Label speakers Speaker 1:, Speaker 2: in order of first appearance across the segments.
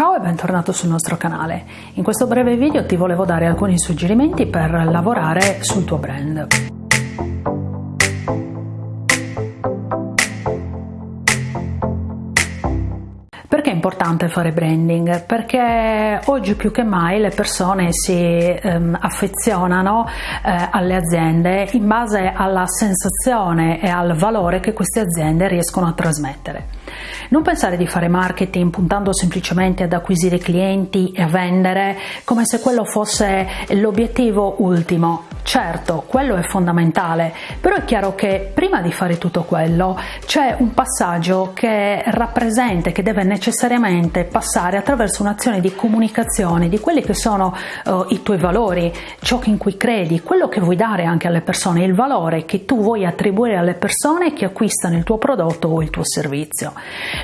Speaker 1: Ciao e bentornato sul nostro canale. In questo breve video ti volevo dare alcuni suggerimenti per lavorare sul tuo brand. Importante fare branding? Perché oggi più che mai le persone si ehm, affezionano eh, alle aziende in base alla sensazione e al valore che queste aziende riescono a trasmettere. Non pensare di fare marketing puntando semplicemente ad acquisire clienti e a vendere come se quello fosse l'obiettivo ultimo. Certo, quello è fondamentale, però è chiaro che prima di fare tutto quello c'è un passaggio che rappresenta, che deve necessariamente passare attraverso un'azione di comunicazione di quelli che sono uh, i tuoi valori, ciò in cui credi, quello che vuoi dare anche alle persone, il valore che tu vuoi attribuire alle persone che acquistano il tuo prodotto o il tuo servizio.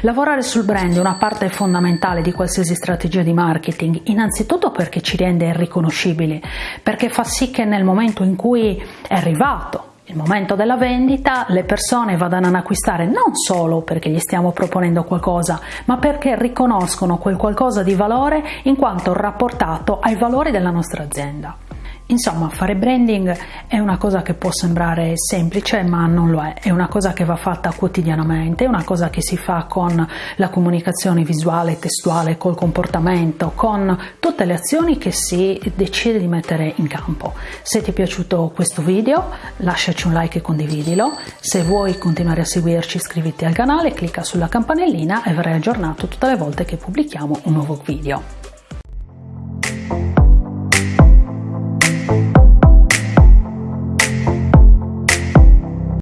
Speaker 1: Lavorare sul brand è una parte fondamentale di qualsiasi strategia di marketing, innanzitutto perché ci rende riconoscibili, perché fa sì che nel momento in cui è arrivato il momento della vendita le persone vadano ad acquistare non solo perché gli stiamo proponendo qualcosa, ma perché riconoscono quel qualcosa di valore in quanto rapportato ai valori della nostra azienda. Insomma, fare branding è una cosa che può sembrare semplice, ma non lo è. È una cosa che va fatta quotidianamente, è una cosa che si fa con la comunicazione visuale, testuale, col comportamento, con tutte le azioni che si decide di mettere in campo. Se ti è piaciuto questo video, lasciaci un like e condividilo. Se vuoi continuare a seguirci, iscriviti al canale, clicca sulla campanellina e verrai aggiornato tutte le volte che pubblichiamo un nuovo video.